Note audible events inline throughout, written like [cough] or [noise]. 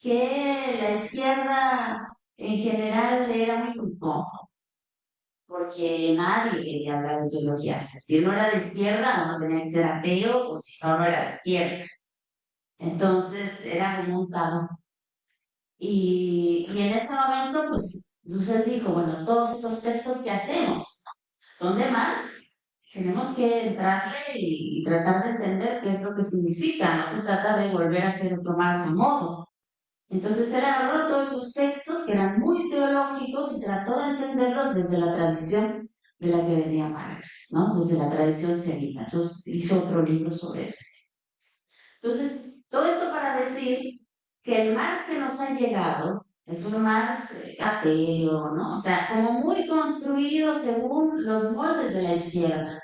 que la izquierda en general era muy incómodo, porque nadie quería hablar de ideologías. Si uno era de izquierda, uno tenía que ser ateo, o si no, no era de izquierda. Entonces era como un tabú. Y, y en ese momento, pues, Dussel dijo, bueno, todos estos textos que hacemos son de Marx. Tenemos que entrarle y, y, tratar de entender qué es lo que significa. No se trata de volver a hacer otro Marx a modo. Entonces él agarró todos esos textos que eran muy teológicos y trató de entenderlos desde la tradición de la que venía Marx, ¿no? Desde la tradición semita. Entonces hizo otro libro sobre eso. Entonces, todo esto para decir que el Marx que nos ha llegado es un Marx eh, ateo, ¿no? O sea, como muy construido según los moldes de la izquierda.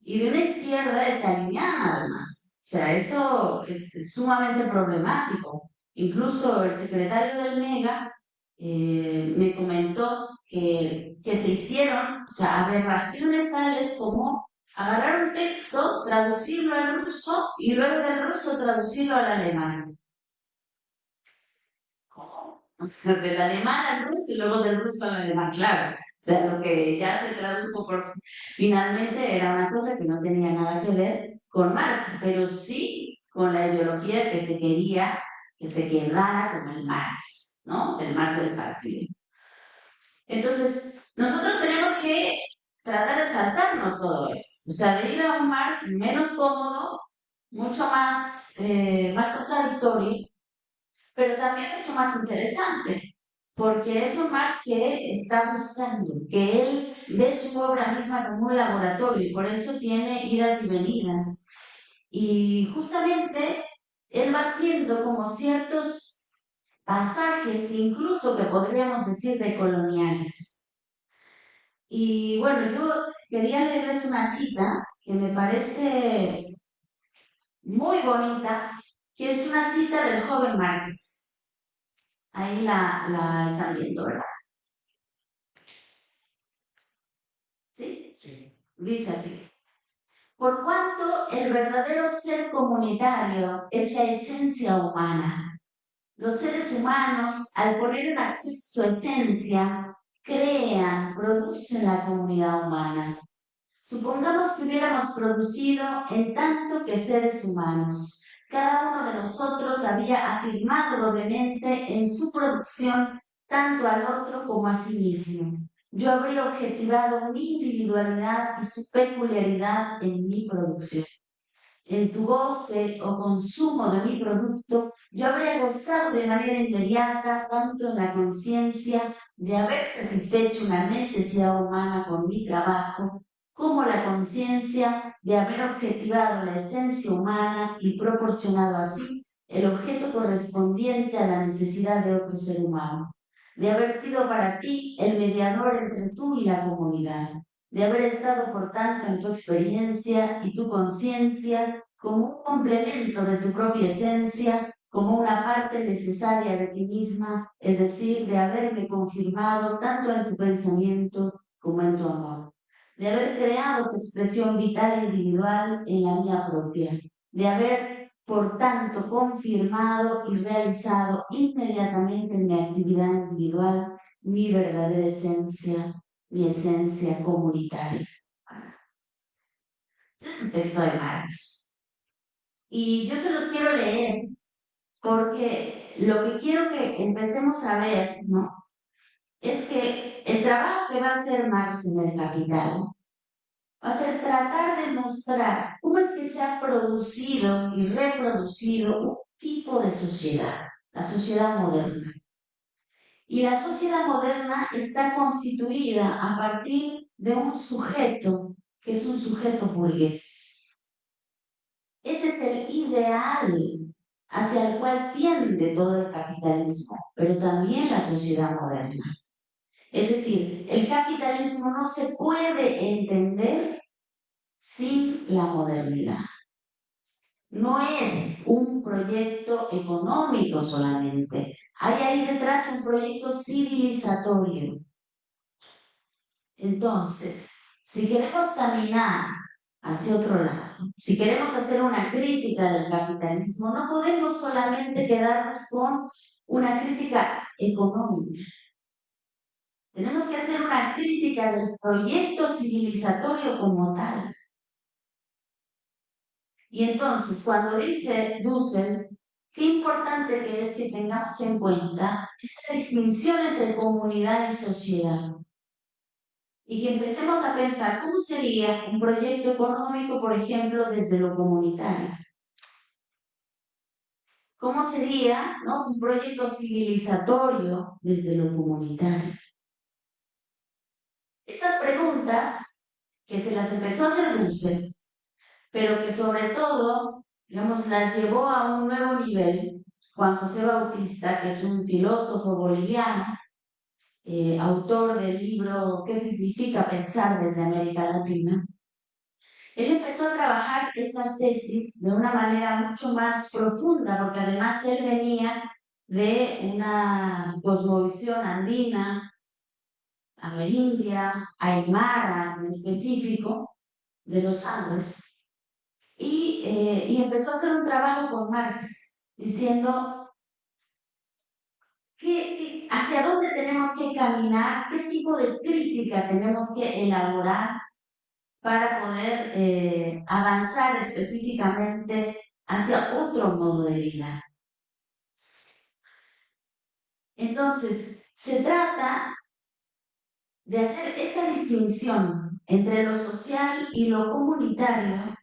Y de una izquierda alineada además. O sea, eso es sumamente problemático. Incluso el secretario del MEGA eh, me comentó que, que se hicieron o sea, aberraciones tales como agarrar un texto, traducirlo al ruso y luego del ruso traducirlo al alemán. ¿Cómo? O sea, del alemán al ruso y luego del ruso al alemán, claro. O sea, lo que ya se tradujo por... finalmente era una cosa que no tenía nada que ver con Marx, pero sí con la ideología que se quería que se quedara como el Marx, ¿no? El Marx del partido. Entonces, nosotros tenemos que tratar de saltarnos todo eso, o sea, de ir a un Marx menos cómodo, mucho más, eh, más contradictorio, pero también mucho más interesante, porque es un Marx que está buscando, que él ve su obra misma como un laboratorio y por eso tiene idas y venidas. Y justamente él va haciendo como ciertos pasajes, incluso que podríamos decir de coloniales. Y bueno, yo quería leerles una cita que me parece muy bonita, que es una cita del joven Marx. Ahí la, la están viendo, ¿verdad? ¿Sí? Sí. Dice así. Por cuanto el verdadero ser comunitario es la esencia humana. Los seres humanos, al poner en acción su esencia, crean, producen la comunidad humana. Supongamos que hubiéramos producido en tanto que seres humanos. Cada uno de nosotros había afirmado doblemente en su producción tanto al otro como a sí mismo yo habría objetivado mi individualidad y su peculiaridad en mi producción. En tu goce o consumo de mi producto, yo habría gozado de manera inmediata tanto en la conciencia de haber satisfecho una necesidad humana con mi trabajo, como la conciencia de haber objetivado la esencia humana y proporcionado así el objeto correspondiente a la necesidad de otro ser humano de haber sido para ti el mediador entre tú y la comunidad, de haber estado por tanto en tu experiencia y tu conciencia como un complemento de tu propia esencia, como una parte necesaria de ti misma, es decir, de haberme confirmado tanto en tu pensamiento como en tu amor, de haber creado tu expresión vital e individual en la mía propia, de haber por tanto confirmado y realizado inmediatamente en mi actividad individual mi verdadera esencia, mi esencia comunitaria. Este es un texto de Marx. Y yo se los quiero leer porque lo que quiero que empecemos a ver, ¿no? Es que el trabajo que va a hacer Marx en el Capital va a ser tratar de mostrar cómo es que se ha producido y reproducido un tipo de sociedad, la sociedad moderna. Y la sociedad moderna está constituida a partir de un sujeto que es un sujeto burgués. Ese es el ideal hacia el cual tiende todo el capitalismo, pero también la sociedad moderna. Es decir, el capitalismo no se puede entender sin la modernidad. No es un proyecto económico solamente. Hay ahí detrás un proyecto civilizatorio. Entonces, si queremos caminar hacia otro lado, si queremos hacer una crítica del capitalismo, no podemos solamente quedarnos con una crítica económica. Tenemos que hacer una crítica del proyecto civilizatorio como tal. Y entonces, cuando dice Dussel, qué importante que es que tengamos en cuenta esa distinción entre comunidad y sociedad. Y que empecemos a pensar cómo sería un proyecto económico, por ejemplo, desde lo comunitario. ¿Cómo sería un proyecto civilizatorio desde lo comunitario? Preguntas que se las empezó a hacer Dulce, pero que sobre todo, digamos, las llevó a un nuevo nivel, Juan José Bautista, que es un filósofo boliviano, eh, autor del libro ¿Qué significa pensar desde América Latina? Él empezó a trabajar estas tesis de una manera mucho más profunda, porque además él venía de una cosmovisión andina, amerindia, aymara en específico, de los Andes, y, eh, y empezó a hacer un trabajo con Marx, diciendo hacia dónde tenemos que caminar, qué tipo de crítica tenemos que elaborar para poder eh, avanzar específicamente hacia otro modo de vida. Entonces, se trata de hacer esta distinción entre lo social y lo comunitario,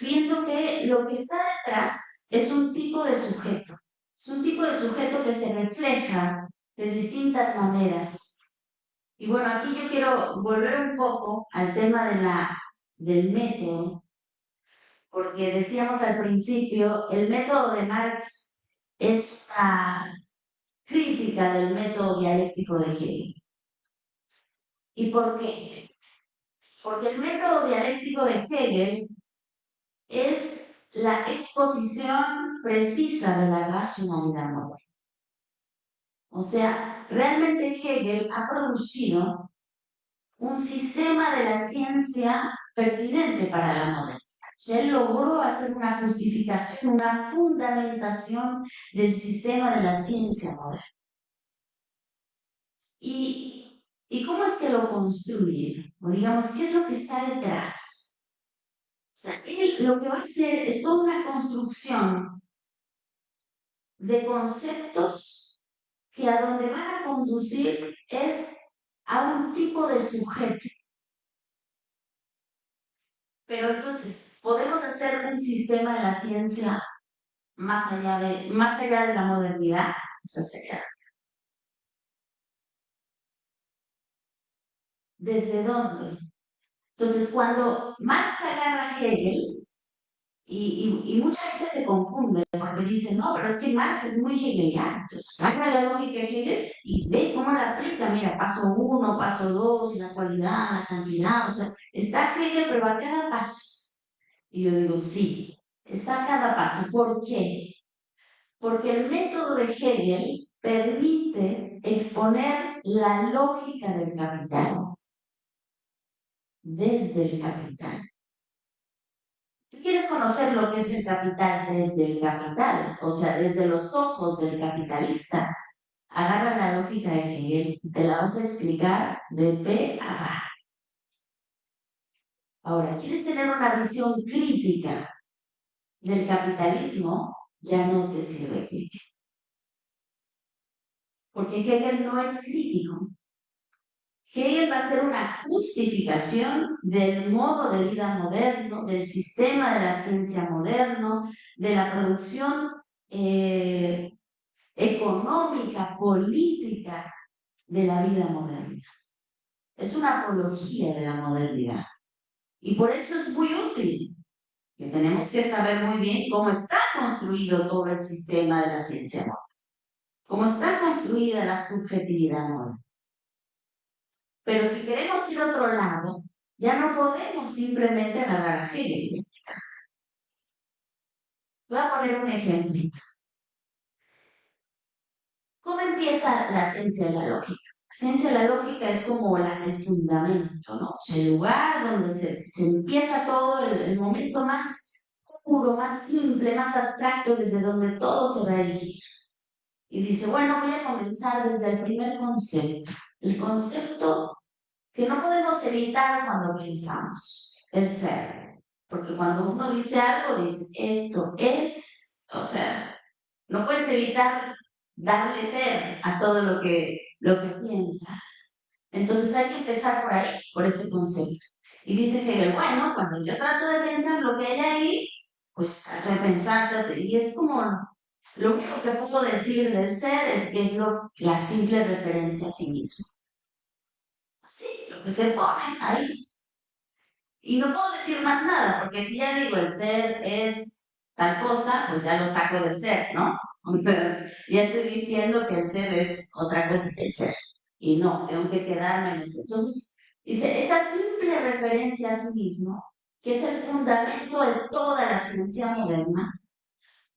viendo que lo que está detrás es un tipo de sujeto, es un tipo de sujeto que se refleja de distintas maneras y bueno, aquí yo quiero volver un poco al tema de la, del método, porque decíamos al principio, el método de Marx es una crítica del método dialéctico de Hegel. ¿Y por qué? Porque el método dialéctico de Hegel es la exposición precisa de la racionalidad moderna. O sea, realmente Hegel ha producido un sistema de la ciencia pertinente para la modernidad. O sea, él logró hacer una justificación, una fundamentación del sistema de la ciencia moderna. ¿Y, ¿y cómo es que lo construye? O digamos, ¿qué es lo que está detrás? O sea, él lo que va a hacer es toda una construcción de conceptos que a donde van a conducir es a un tipo de sujeto. Pero entonces, ¿podemos hacer un sistema de la ciencia más allá de, más allá de la modernidad? Esa sería. ¿Desde dónde? Entonces, cuando Marx agarra Hegel, y, y, mucha gente se confunde porque dice, no, pero es que Marx es muy hegeliano. Entonces, agarra la lógica de Hegel y ve cómo la aplica. Mira, paso uno, paso dos, la cualidad, la cantidad. O sea, está Hegel, pero a cada paso. Y yo digo, sí, está a cada paso. ¿Por qué? Porque el método de Hegel permite exponer la lógica del capital desde el capital quieres conocer lo que es el capital desde el capital, o sea, desde los ojos del capitalista, agarra la lógica de Hegel te la vas a explicar de P a A. Ahora, ¿quieres tener una visión crítica del capitalismo? Ya no te sirve Hegel. Porque Hegel no es crítico, Hegel va a ser una justificación del modo de vida moderno, del sistema de la ciencia moderno, de la producción eh, económica, política de la vida moderna. Es una apología de la modernidad. Y por eso es muy útil que tenemos que saber muy bien cómo está construido todo el sistema de la ciencia moderna, cómo está construida la subjetividad moderna. Pero si queremos ir a otro lado, ya no podemos simplemente agarrar a Hegel. Voy a poner un ejemplo. ¿Cómo empieza la ciencia de la lógica? La ciencia de la lógica es como el fundamento, ¿no? el lugar donde se, empieza todo, el, el, momento más puro, más simple, más abstracto, desde donde todo se va a elegir. Y dice, bueno, voy a comenzar desde el primer concepto, el concepto que no podemos evitar cuando pensamos, el ser. Porque cuando uno dice algo, dice, esto es, o sea, no puedes evitar darle ser a todo lo que, lo que piensas. Entonces hay que empezar por ahí, por ese concepto. Y dice Hegel, bueno, cuando yo trato de pensar lo que hay ahí, pues repensarlo, y es como, lo único que puedo decir del ser es que es lo, la simple referencia a sí mismo. Que se pone ahí. Y no puedo decir más nada, porque si ya digo el ser es tal cosa, pues ya lo saco del ser, ¿no? [laughs] O sea, ya estoy diciendo que el ser es otra cosa que el ser. Y no, tengo que quedarme en el ser. Entonces, dice, esta simple referencia a sí mismo, que es el fundamento de toda la ciencia moderna.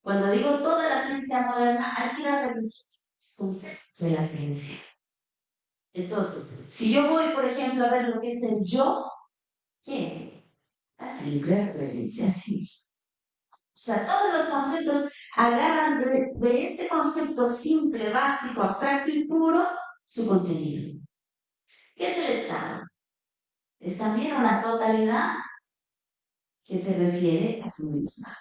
Cuando digo toda la ciencia moderna, hay que ir a revisar los conceptos de la ciencia. Entonces, si yo voy, por ejemplo, a ver lo que es el yo, ¿qué es? La simple referencia a sí mismo. O sea, todos los conceptos agarran de, este concepto simple, básico, abstracto y puro su contenido. ¿Qué es el Estado? Es también una totalidad que se refiere a sí misma.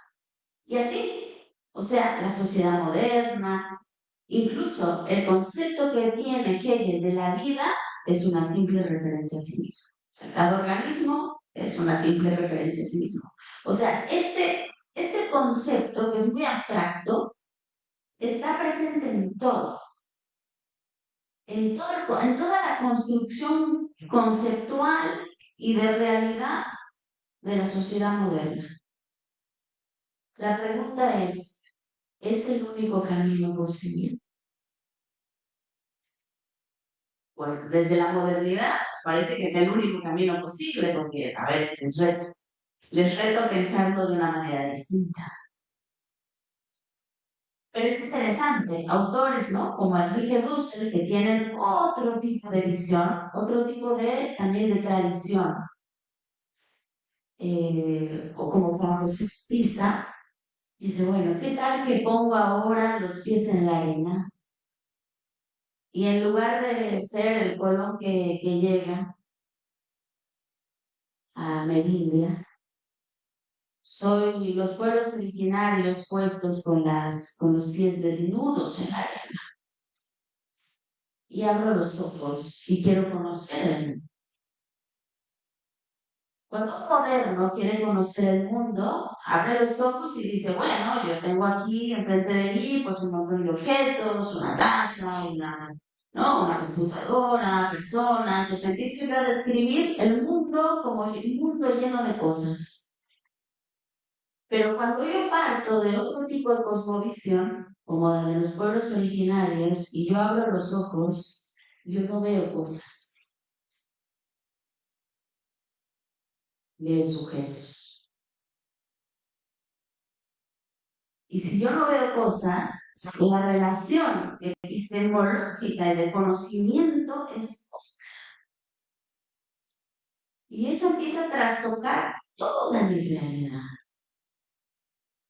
Y así, o sea, la sociedad moderna, incluso el concepto que tiene Hegel de la vida es una simple referencia a sí mismo. Cada organismo es una simple referencia a sí mismo. O sea, este este concepto, que es muy abstracto, está presente en todo. En, todo, en toda la construcción conceptual y de realidad de la sociedad moderna. La pregunta es, ¿es el único camino posible? Bueno, desde la modernidad parece que es el único camino posible, porque, a ver, les reto, les reto pensarlo de una manera distinta. Pero es interesante, autores, ¿no? Como Enrique Dussel, que tienen otro tipo de visión, otro tipo de, también de tradición. Eh, o como Juan José Pisa, dice, bueno, ¿qué tal que pongo ahora los pies en la arena? Y en lugar de ser el colón que, que llega a Merindia, soy los pueblos originarios puestos con, las, con los pies desnudos en la arena. Y abro los ojos y quiero conocer. Cuando un moderno quiere conocer el mundo, abre los ojos y dice, bueno, yo tengo aquí enfrente de mí pues un montón de objetos, una casa, una, ¿no? una computadora, personas, o sea, empiezo a describir el mundo como un mundo lleno de cosas. Pero cuando yo parto de otro tipo de cosmovisión, como la de los pueblos originarios, y yo abro los ojos, yo no veo cosas. Veo sujetos. Y si yo no veo cosas, la relación epistemológica y de conocimiento es y eso empieza a trastocar toda mi realidad.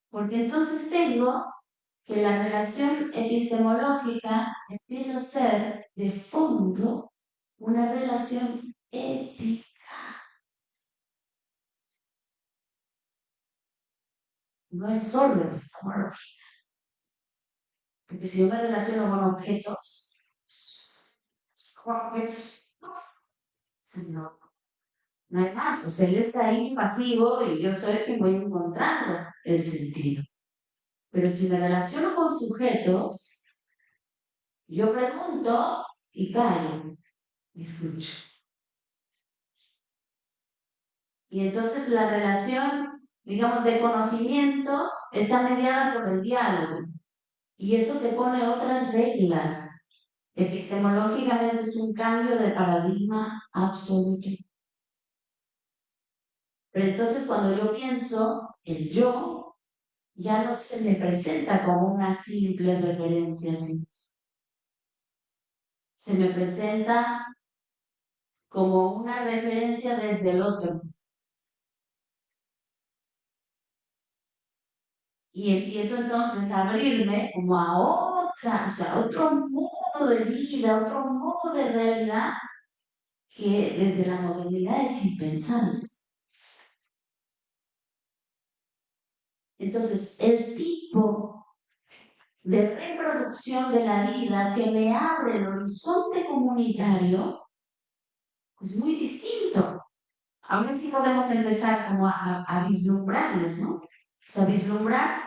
Porque entonces tengo que la relación epistemológica empieza a ser de fondo una relación ética. No es solo epistemológica. Porque si yo me relaciono con objetos, con objetos, no, no hay más. O sea, él está ahí pasivo y yo soy que voy encontrando el sentido. Pero si me relaciono con sujetos, yo pregunto y callo y escucho. Y entonces la relación, digamos, de conocimiento está mediada por el diálogo. Y eso te pone otras reglas. Epistemológicamente es un cambio de paradigma absoluto. Pero entonces cuando yo pienso el yo, ya no se me presenta como una simple referencia Se me presenta como una referencia desde el otro. Y empiezo entonces a abrirme como a otra, o sea, otro modo de vida, otro modo de realidad que desde la modernidad es impensable. Entonces, el tipo de reproducción de la vida que me abre el horizonte comunitario es muy distinto. Aún así podemos empezar como a, a vislumbrarlos, ¿no? O sea, vislumbrar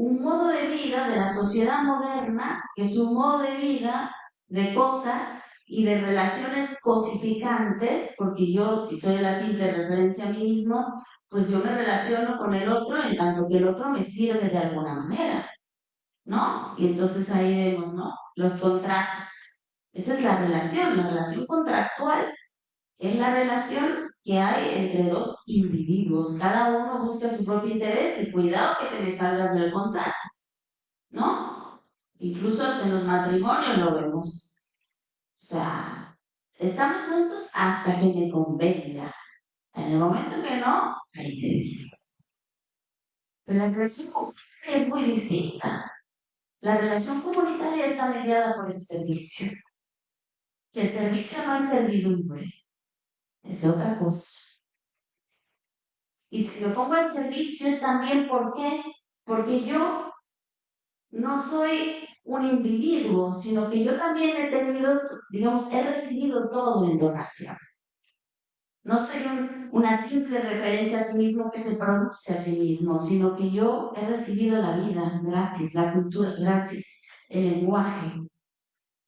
un modo de vida de la sociedad moderna, que es un modo de vida de cosas y de relaciones cosificantes, porque yo, si soy la simple referencia a mí mismo, pues yo me relaciono con el otro en tanto que el otro me sirve de alguna manera, ¿no? Y entonces ahí vemos, ¿no? Los contratos. Esa es la relación, la relación contractual es la relación que hay entre dos individuos. Cada uno busca su propio interés y cuidado que te me salgas del contrato, ¿no? Incluso hasta en los matrimonios lo vemos. O sea, estamos juntos hasta que me convenga. En el momento que no, ahí te Pero la relación comunitaria es muy distinta. La relación comunitaria está mediada por el servicio. Que el servicio no es servidumbre, es otra cosa. Y si lo pongo al servicio es también ¿por qué? Porque yo no soy un individuo, sino que yo también he tenido, digamos, he recibido todo en donación. No soy una simple referencia a sí mismo que se produce a sí mismo, sino que yo he recibido la vida gratis, la cultura gratis, el lenguaje.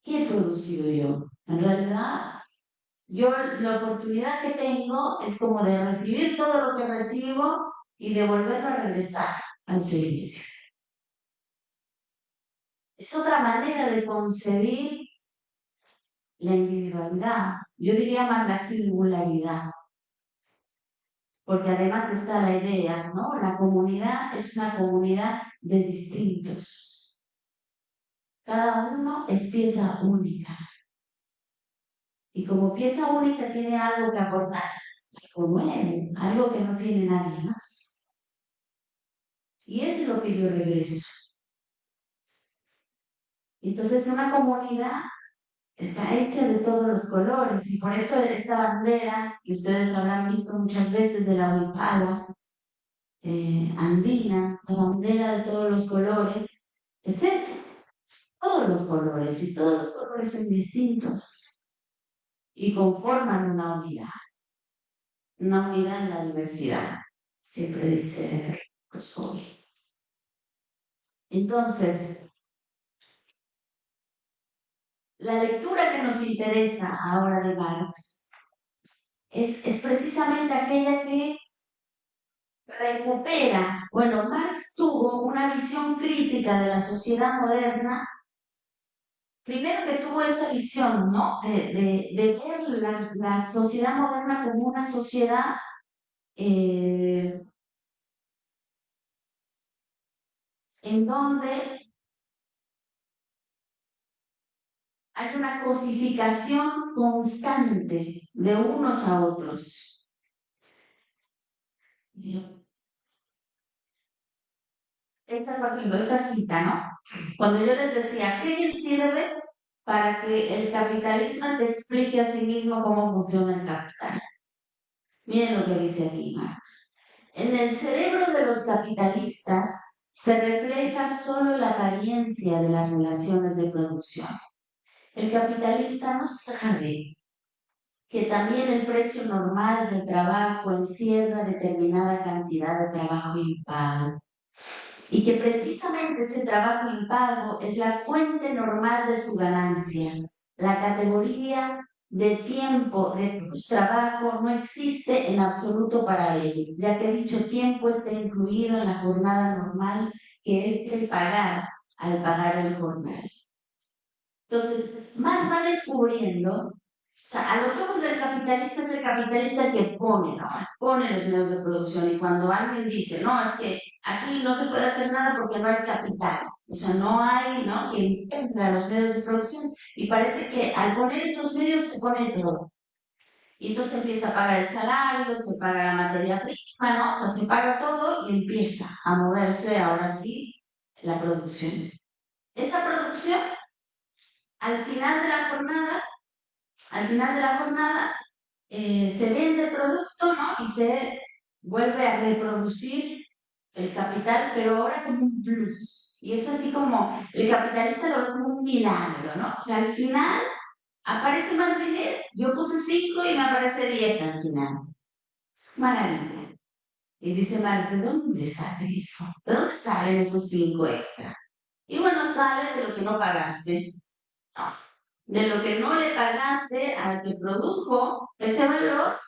¿Qué he producido yo? En realidad, yo la oportunidad que tengo es como de recibir todo lo que recibo y de volverlo a regresar al servicio. Es otra manera de concebir la individualidad, yo diría más la singularidad, porque además está la idea, ¿no? La comunidad es una comunidad de distintos. Cada uno es pieza única. Y como pieza única tiene algo que aportar, algo nuevo, algo que no tiene nadie más. Y eso es lo que yo regreso. Entonces una comunidad está hecha de todos los colores y por eso esta bandera que ustedes habrán visto muchas veces de la Huipala eh, andina, la bandera de todos los colores, es eso, todos los colores y todos los colores son distintos y conforman una unidad, una unidad en la diversidad, siempre dice hoy. Entonces, la lectura que nos interesa ahora de Marx es, es precisamente aquella que recupera, bueno, Marx tuvo una visión crítica de la sociedad moderna, primero que tuvo esa visión, ¿no? De, ver la, sociedad moderna como una sociedad eh, en donde hay una cosificación constante de unos a otros. Esta, esta cita, ¿no? Cuando yo les decía, ¿qué sirve para que el capitalismo se explique a sí mismo cómo funciona el capital? Miren lo que dice aquí Marx. En el cerebro de los capitalistas se refleja solo la apariencia de las relaciones de producción el capitalista no sabe que también el precio normal del trabajo encierra determinada cantidad de trabajo impago y que precisamente ese trabajo impago es la fuente normal de su ganancia. La categoría de tiempo de trabajo no existe en absoluto para él, ya que dicho tiempo está incluido en la jornada normal que él pagar al pagar el jornal. Entonces, más va descubriendo, sea, a los ojos del capitalista es el capitalista el que pone. Pone los medios de producción y cuando alguien dice, no, es que aquí no se puede hacer nada porque no hay capital, o sea, no hay, ¿no? Quien tenga los medios de producción y parece que al poner esos medios se pone todo. Y entonces empieza a pagar el salario, se paga la materia prima, ¿no? O sea, se paga todo y empieza a moverse ahora sí la producción. Ese producción, al final de la jornada, al final de la jornada, eh, se vende producto, ¿no? Y se vuelve a reproducir el capital, pero ahora como un plus. Y es así como, el capitalista lo ve como un milagro, ¿no? O sea, al final aparece más dinero. Yo puse 5 y me aparece 10 al final. Es maravilla. Y dice Marx, ¿de dónde sale eso? ¿De dónde salen esos 5 extra? Y bueno, sale de lo que no pagaste. De lo que no le pagaste al que produjo ese valor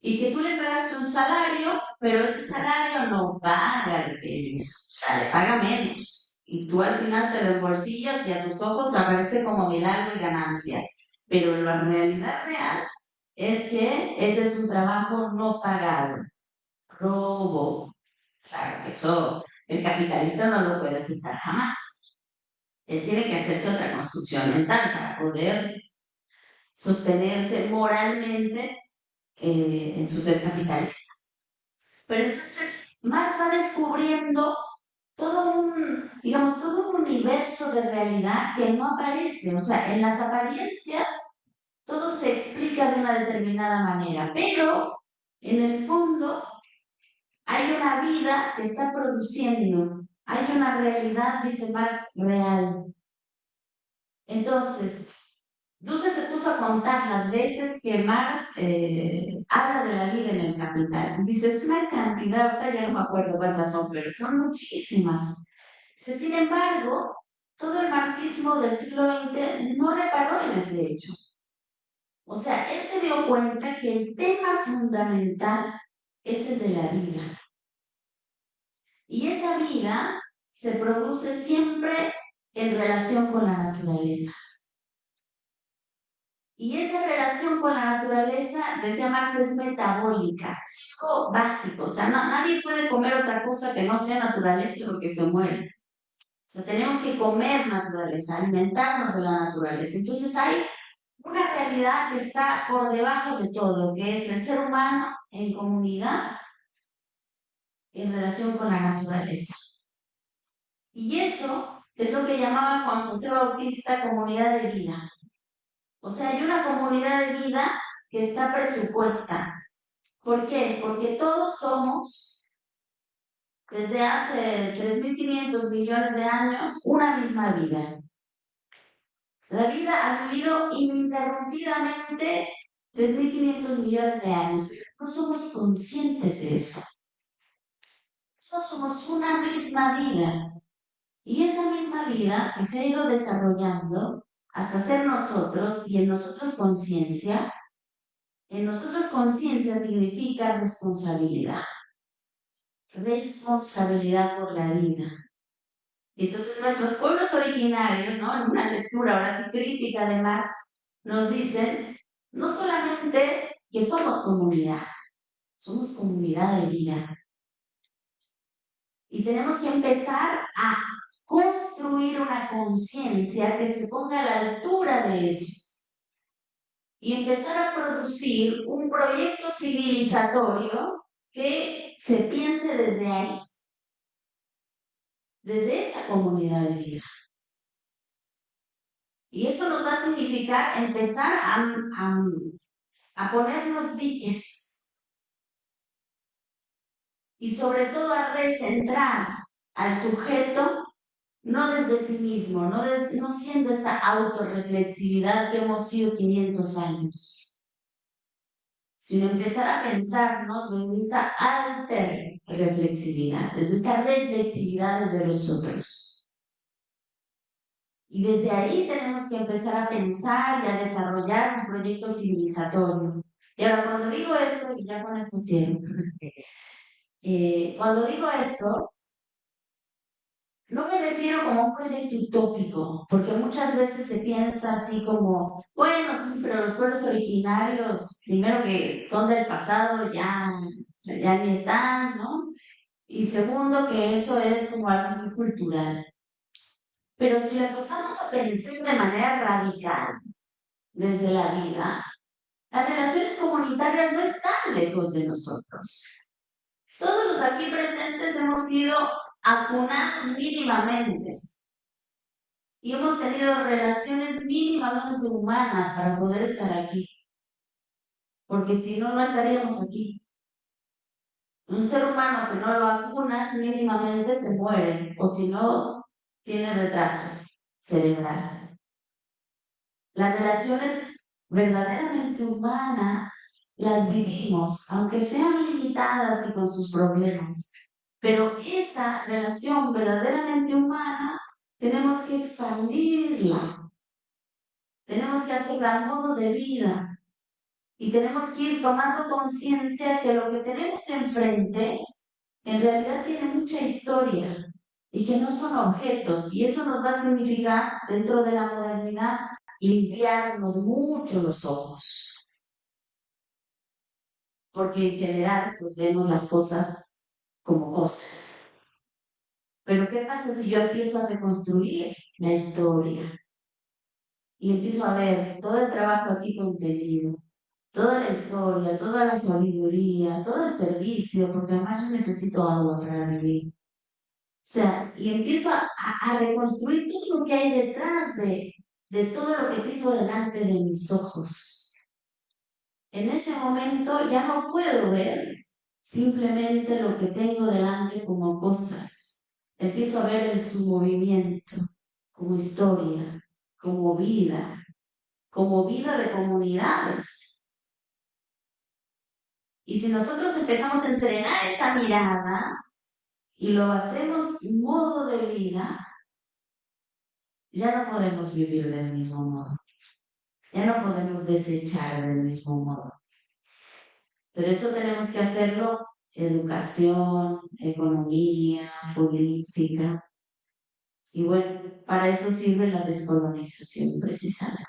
y que tú le pagaste un salario, pero ese salario no paga el o sea, le paga menos. Y tú al final te lo y a tus ojos aparece como milagro y ganancia. Pero la realidad real es que ese es un trabajo no pagado, robo. Claro, eso el capitalista no lo puede aceptar jamás. Él tiene que hacerse otra construcción mental para poder sostenerse moralmente eh, en su ser capitalista. Pero entonces Marx va descubriendo todo un, digamos, todo un universo de realidad que no aparece. O sea, en las apariencias todo se explica de una determinada manera, pero en el fondo hay una vida que está produciendo, hay una realidad, dice Marx, real. Entonces, Duce se puso a contar las veces que Marx eh, habla de la vida en el capital. Dice, es una cantidad, ahorita ya no me acuerdo cuántas son, pero son muchísimas. sin embargo, todo el marxismo del siglo XX no reparó en ese hecho. O sea, él se dio cuenta que el tema fundamental es el de la vida. Y esa vida se produce siempre en relación con la naturaleza. Y esa relación con la naturaleza, decía Marx, es metabólica, es básico. O sea, nadie puede comer otra cosa que no sea naturaleza porque se muere. O sea, tenemos que comer naturaleza, alimentarnos de la naturaleza. Entonces hay una realidad que está por debajo de todo, que es el ser humano en comunidad en relación con la naturaleza. Y eso es lo que llamaba Juan José Bautista comunidad de vida. O sea, hay una comunidad de vida que está presupuesta. ¿Por qué? Porque todos somos, desde hace 3.500 millones de años, una misma vida. La vida ha vivido ininterrumpidamente 3.500 millones de años, no somos conscientes de eso. Todos somos una misma vida. Y esa misma vida que se ha ido desarrollando hasta ser nosotros y en nosotros conciencia. En nosotros conciencia significa responsabilidad. Responsabilidad por la vida. Entonces nuestros pueblos originarios, ¿no? en una lectura ahora sí crítica de Marx, nos dicen no solamente que somos comunidad, somos comunidad de vida. Y tenemos que empezar a construir una conciencia que se ponga a la altura de eso y empezar a producir un proyecto civilizatorio que se piense desde ahí, desde esa comunidad de vida. Y eso nos va a significar empezar a, a, a ponernos diques y sobre todo a recentrar al sujeto no desde sí mismo, no, no siendo esta autorreflexividad que hemos sido 500 años, sino empezar a pensarnos desde esta alter reflexividad, desde esta reflexividad desde los otros. Y desde ahí tenemos que empezar a pensar y a desarrollar los proyectos civilizatorios. Y ahora cuando digo esto, y ya con esto cierro, eh, cuando digo esto, no me refiero como un proyecto utópico, porque muchas veces se piensa así como, bueno, sí, pero los pueblos originarios, primero que son del pasado, ya, ya ni están, ¿no? Y segundo, que eso es como algo muy cultural. Pero si lo empezamos a pensar de manera radical desde la vida, las relaciones comunitarias no están lejos de nosotros. Todos los aquí presentes hemos sido acunados mínimamente. y hemos tenido relaciones mínimamente humanas para poder estar aquí. Porque si no, no estaríamos aquí. Un ser humano que no lo vacunas mínimamente se muere o si no, tiene retraso cerebral. Las relaciones verdaderamente humanas las vivimos, aunque sean limitadas y con sus problemas. Pero esa relación verdaderamente humana tenemos que expandirla. Tenemos que hacerla a modo de vida. Y tenemos que ir tomando conciencia que lo que tenemos enfrente en realidad tiene mucha historia y que no son objetos. Y eso nos va a significar, dentro de la modernidad, limpiarnos mucho los ojos. Porque en general, pues vemos las cosas como cosas. Pero ¿qué pasa si yo empiezo a reconstruir la historia? Y empiezo a ver todo el trabajo aquí contenido, toda la historia, toda la sabiduría, todo el servicio, porque además yo necesito agua para vivir. O sea, y empiezo a, reconstruir todo lo que hay detrás de, de todo lo que tengo delante de mis ojos. En ese momento ya no puedo ver simplemente lo que tengo delante como cosas. Empiezo a ver en su movimiento, como historia, como vida, como vida de comunidades. Y si nosotros empezamos a entrenar esa mirada y lo hacemos modo de vida, ya no podemos vivir del mismo modo. Ya no podemos desechar del mismo modo. Pero eso tenemos que hacerlo educación, economía, política. Y bueno, para eso sirve la descolonización precisamente.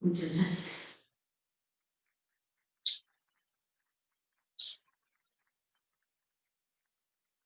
Muchas gracias.